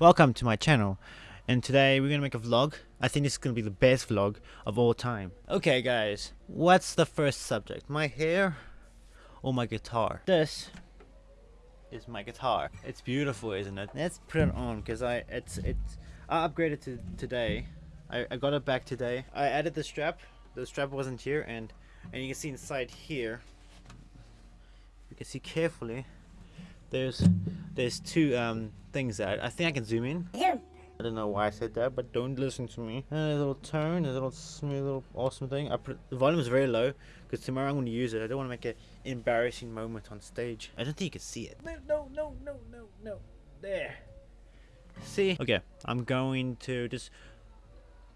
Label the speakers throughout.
Speaker 1: Welcome to my channel and today we're gonna make a vlog. I think this is gonna be the best vlog of all time. Okay guys, what's the first subject? My hair or my guitar? This is my guitar. It's beautiful isn't it? Let's put it on because I it's it's I upgraded to today. I, I got it back today. I added the strap. The strap wasn't here and and you can see inside here you can see carefully there's there's two um things that I think I can zoom in. I don't know why I said that, but don't listen to me. And a little tone, a little smooth, little awesome thing. I put the volume is very low because tomorrow I'm going to use it. I don't want to make an embarrassing moment on stage. I don't think you can see it. No, no, no, no, no, no. There. See? Okay, I'm going to just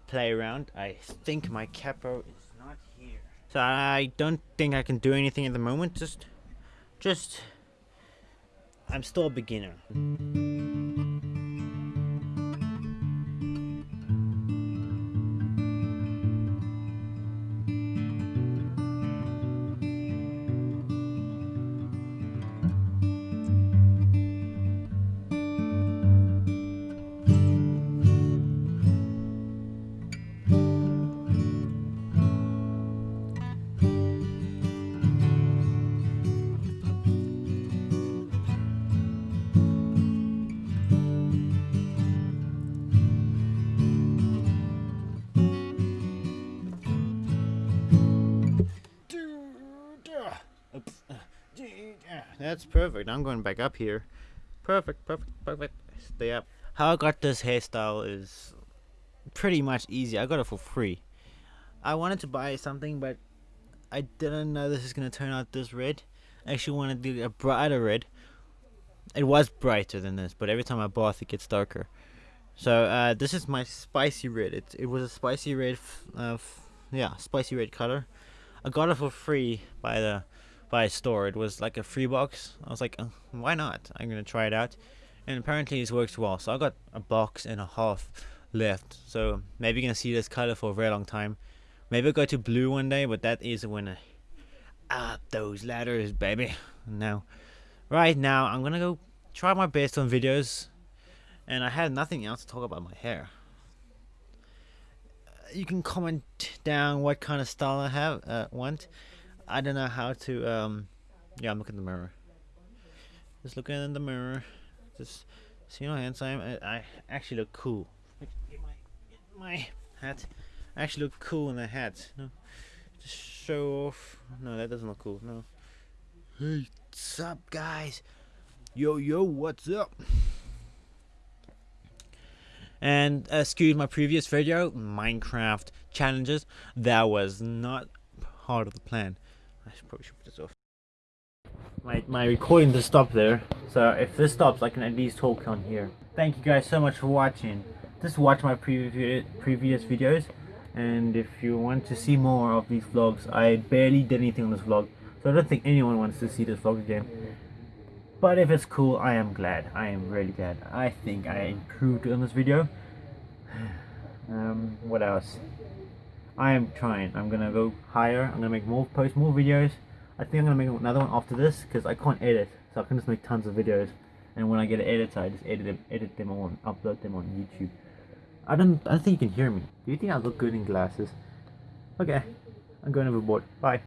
Speaker 1: play around. I think my capo is not here. So I don't think I can do anything at the moment. Just, just I'm still a beginner. That's perfect. I'm going back up here. Perfect, perfect, perfect. Stay up. How I got this hairstyle is pretty much easy. I got it for free. I wanted to buy something, but I didn't know this is going to turn out this red. I actually wanted to do a brighter red. It was brighter than this, but every time I bath it gets darker. So uh, this is my spicy red. It, it was a spicy red, uh, yeah, spicy red color. I got it for free by the by a store. It was like a free box. I was like, oh, why not? I'm gonna try it out, and apparently it works well. So I got a box and a half left. So maybe you're gonna see this color for a very long time. Maybe I'll go to blue one day, but that is when I up those ladders, baby. Now, right now, I'm gonna go try my best on videos, and I had nothing else to talk about my hair. You can comment down what kind of style I have uh, want I don't know how to um yeah I'm looking in the mirror. Just looking in the mirror. Just see how handsome I, I actually look cool. Get my, get my hat. I actually look cool in the hat no just show off. No that doesn't look cool no. Hey what's up guys? Yo yo what's up? And excuse my previous video minecraft challenges. That was not part of the plan I should probably should put this off. My, my recording just stopped there, so if this stops, I can at least talk on here. Thank you guys so much for watching. Just watch my previous previous videos, and if you want to see more of these vlogs, I barely did anything on this vlog, so I don't think anyone wants to see this vlog again. But if it's cool, I am glad. I am really glad. I think I improved on this video. Um, what else? I am trying. I'm gonna go higher. I'm gonna make more, post more videos. I think I'm gonna make another one after this because I can't edit, so I can just make tons of videos. And when I get an editor, I just edit them, edit them on, upload them on YouTube. I don't, I don't think you can hear me. Do you think I look good in glasses? Okay, I'm going overboard. Bye.